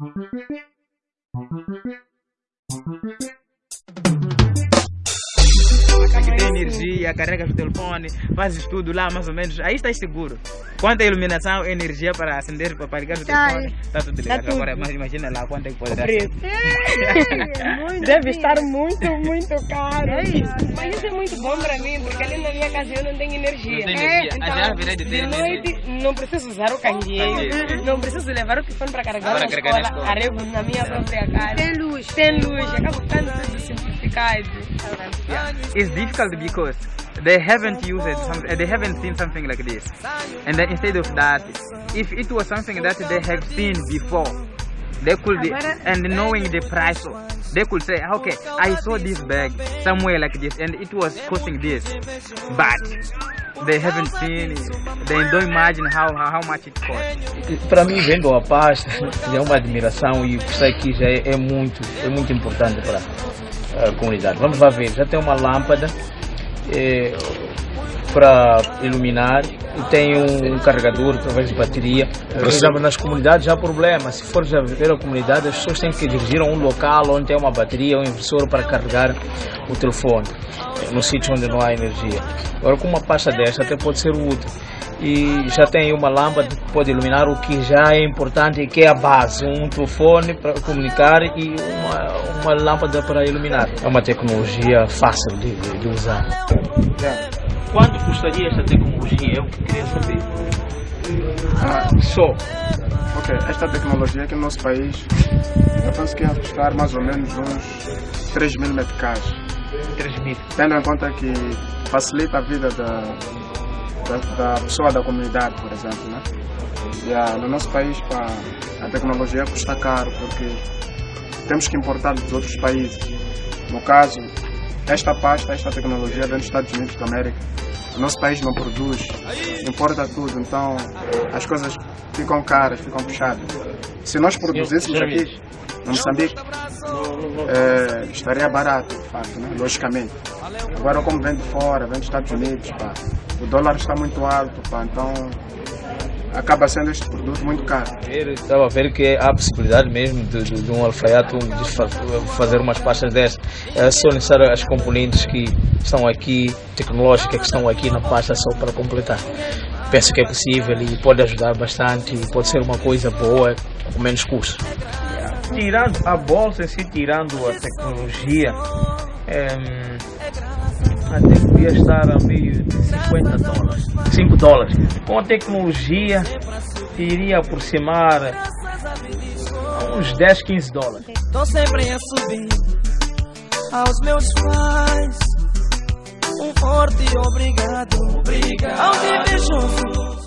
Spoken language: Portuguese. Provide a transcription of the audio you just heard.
Thank you. Que tem energia, carregas o telefone, fazes tudo lá mais ou menos, aí estás seguro. Quanto a iluminação, energia para acender, para ligar o Tá. telefone, está tudo ligado. tudo. Agora mas imagina lá quanto é que poderá Preço. ser. Deve estar muito, muito caro. É isso. Mas isso é muito bom para mim, porque ali na minha casa eu não tenho energia. Não tem energia. Então, já virei de ter noite não preciso usar o candeeiro, Candeeiro. não preciso levar o telefone para carregar Para na carregar na escola, escola. arrego na minha própria casa. Tem luz. Tem luz, acaba ficando tudo simplificado. It's difficult because they haven't used it, some, they haven't seen something like this. And then instead of that, if it was something that they have seen before, they could, Agora- and knowing the price, of, they could say, ah, okay, I saw this bag somewhere like this, and it was costing this, but they haven't seen it. They don't imagine how, how, how much it costs. Para mim, vendo a pasta, já é uma admiração e isso aqui já é, é muito, é muito importante para a comunidade. Vamos lá ver, já tem uma lâmpada eh, para iluminar e tem um carregador através de bateria. Por exemplo, nas comunidades já há problema. Se for já ver a comunidade, as pessoas têm que dirigir a um local onde tem uma bateria, um inversor para carregar o telefone, eh, no sítio onde não há energia. Agora, com uma pasta desta até pode ser útil. E já tem uma lâmpada que pode iluminar o que já é importante e que é a base, um telefone para comunicar e uma, uma lâmpada para iluminar. É uma tecnologia fácil de, de- de usar. Quanto custaria esta tecnologia? Que queria saber. Ah, Só. ok, esta tecnologia aqui no nosso país, eu penso que ia custar mais ou menos uns 3 mil meticais. 3 mil. Tendo em conta que facilita a vida da, da, da pessoa da comunidade, por exemplo. Né? E, ah, no nosso país, pá, a tecnologia custa caro, porque temos que importar dos outros países. No caso, esta pasta, esta tecnologia vem dos Estados Unidos da América. O nosso país não produz, importa tudo, então as coisas ficam caras, ficam puxadas. Se nós produzíssemos aqui, no Moçambique, eh, estaria barato, de facto, né? logicamente. Agora, como vem de fora, vem dos Estados Unidos, pá, o dólar está muito alto, pá, então acaba sendo este produto muito caro. Estava a ver que há a possibilidade mesmo de, de- de um fa- fazer umas pastas dessas. É só necessário as componentes que estão aqui, tecnológicas que estão aqui na pasta só para completar. Penso que é possível e pode ajudar bastante e pode ser uma coisa boa com menos custo. Tirando a bolsa em si, tirando a tecnologia, em, até podia estar a meio de 50 dólares, 5 dólares. Com a tecnologia, iria aproximar a uns 10, 15 dólares. Tô sempre a subir aos meus pais. Um forte obrigado, obrigado. Ao junto,